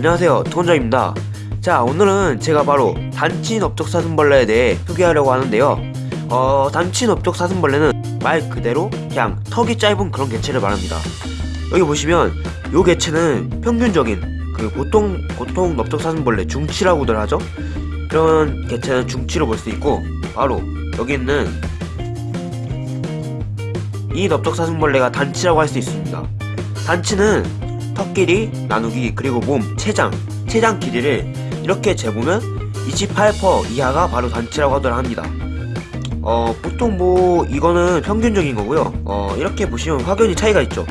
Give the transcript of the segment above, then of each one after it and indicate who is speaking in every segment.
Speaker 1: 안녕하세요 투건자입니다. 자 오늘은 제가 바로 단친 업적 사슴벌레에 대해 소개하려고 하는데요. 어 단친 업적 사슴벌레는 말 그대로 그냥 턱이 짧은 그런 개체를 말합니다. 여기 보시면 요 개체는 평균적인 그 보통 보통 넓적 사슴벌레 중치라고들 하죠? 그런 개체는 중치로 볼 수 있고 바로 여기 있는 이 넓적 사슴벌레가 단치라고 할 수 있습니다. 단치는 턱 길이 나누기 그리고 몸 체장 체장 길이를 이렇게 재보면 28% 이하가 바로 단치라고 하더라 합니다. 어 보통 뭐 이거는 평균적인 거고요. 어 이렇게 보시면 확연히 차이가 있죠.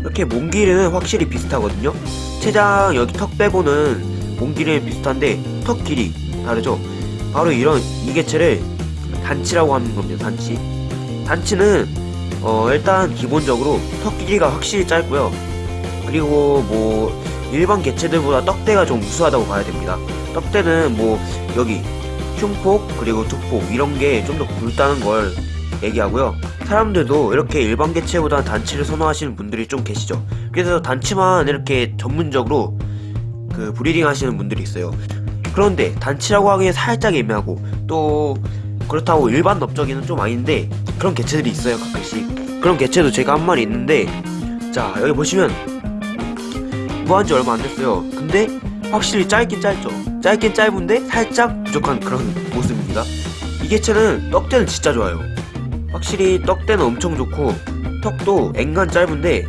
Speaker 1: 이렇게 몸 길이는 확실히 비슷하거든요. 체장 여기 턱 빼고는 몸 길이는 비슷한데 턱 길이 다르죠. 바로 이런 이 개체를 단치라고 하는 겁니다 단치. 단치는 어 일단 기본적으로 턱 길이가 확실히 짧고요. 그리고 뭐 일반 개체들보다 떡대가 좀 우수하다고 봐야 됩니다. 떡대는 뭐 여기 흉폭 그리고 두폭 이런 게 좀 더 굵다는 걸 얘기하고요. 사람들도 이렇게 일반 개체보다 단치를 선호하시는 분들이 좀 계시죠. 그래서 단치만 이렇게 전문적으로 그 breeding 하시는 분들이 있어요. 그런데 단치라고 하기엔 살짝 애매하고 또 그렇다고 일반 넓적이는 좀 아닌데 그런 개체들이 있어요 가끔씩 그런 개체도 제가 한 마리 있는데 자 여기 보시면 무한지 얼마 안 됐어요. 근데 확실히 짧긴 짧죠. 짧긴 짧은데 살짝 부족한 그런 모습입니다. 이 개체는 떡대는 진짜 좋아요. 확실히 떡대는 엄청 좋고 턱도 앵간 짧은데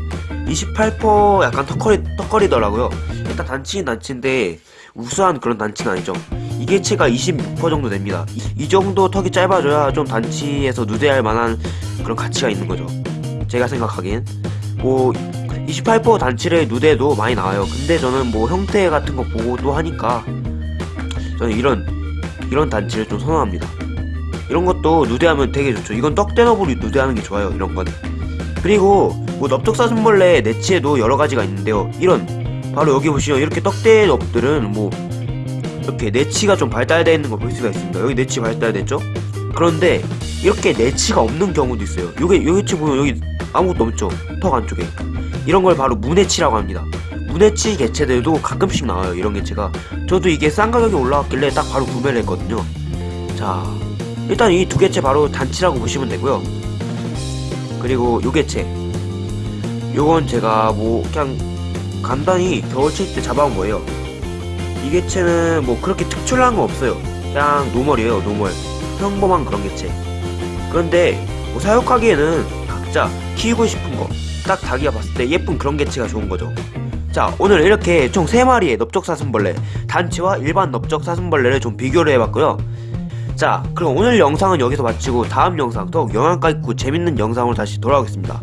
Speaker 1: 28% 약간 턱걸이, 턱걸이더라고요. 일단 단치는 단치인데 우수한 그런 단치는 아니죠. 이 개체가 26% 정도 됩니다. 이, 이 정도 턱이 짧아져야 좀 단치에서 누대할 만한 그런 가치가 있는 거죠. 제가 생각하기엔. 뭐 28% 단치를 누대도 많이 나와요. 근데 저는 뭐 형태 같은 거 보고도 하니까 저는 이런 이런 단치를 좀 선호합니다. 이런 것도 누대하면 되게 좋죠. 이건 떡대너블이 누대하는 게 좋아요 이런 거는 그리고 뭐 넓적사슴벌레 내치에도 여러 가지가 있는데요. 이런. 바로 여기 보시면 이렇게 떡대업들은 뭐 이렇게 내치가 좀 발달되어 있는 걸 볼 수가 있습니다. 여기 내치 발달됐죠? 그런데 이렇게 내치가 없는 경우도 있어요. 요게 여기 보면 여기 아무것도 없죠? 턱 안쪽에. 이런 걸 바로 문해치라고 합니다. 문해치 개체들도 가끔씩 나와요 이런 개체가. 저도 이게 싼 가격에 올라왔길래 딱 바로 구매를 했거든요. 자 일단 이 두 개체 바로 단치라고 보시면 되고요. 그리고 요 개체. 요건 제가 뭐 그냥 간단히 겨울칠 때 잡아온 거예요. 이 개체는 뭐 그렇게 특출난 거 없어요. 그냥 normal이에요 normal. 평범한 그런 개체 그런데 뭐 사육하기에는 각자 키우고 싶은 거 딱 자기가 봤을 때 예쁜 그런 개체가 좋은 거죠. 자 오늘 이렇게 총 3마리의 넓적사슴벌레 단치와 일반 넓적사슴벌레를 좀 비교를 해봤고요. 자 그럼 오늘 영상은 여기서 마치고 다음 영상 더욱 영양가 있고 재밌는 영상으로 다시 돌아오겠습니다